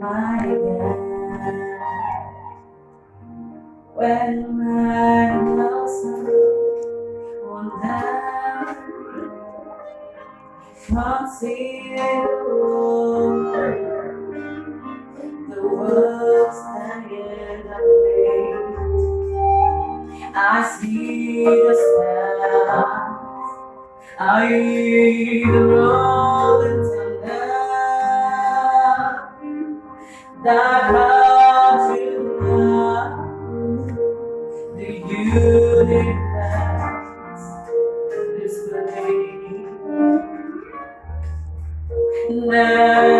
my God. When I was one down, consider Then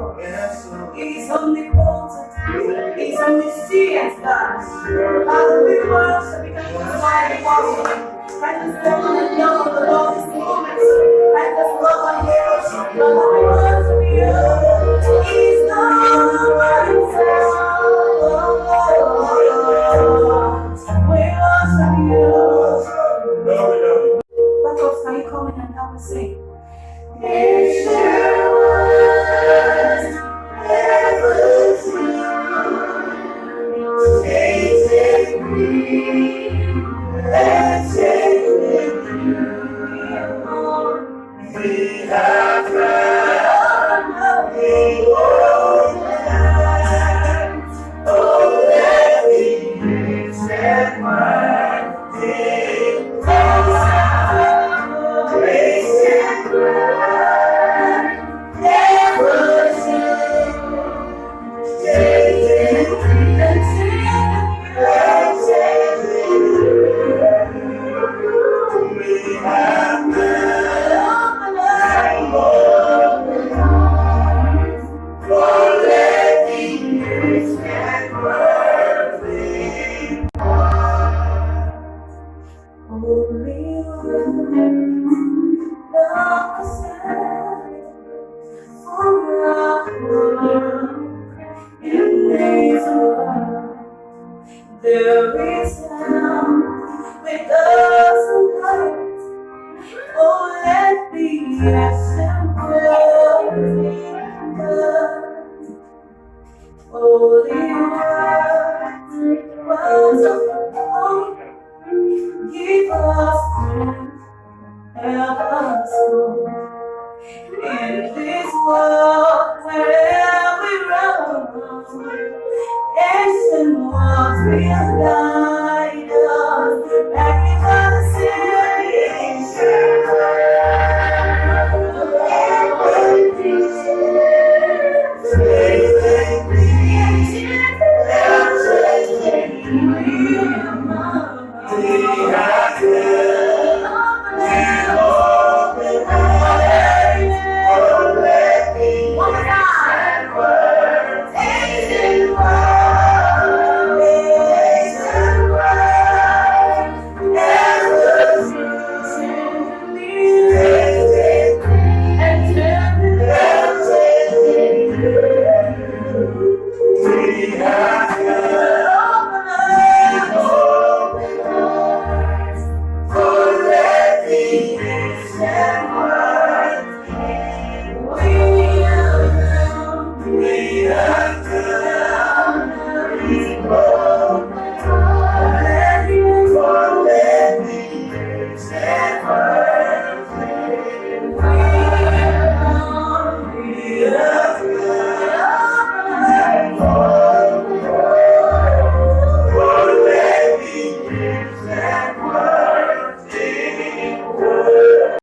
He's omnipotent. He's omniscient, God. We worship because you are mighty awesome. And this moment and love of the Lord is moment. And this love and worship, Lord, we worship you. He's not We worship you. Buckles, can you come in and help us sing? If there There is none with us tonight. Oh, let the essence well be done. Holy es el done.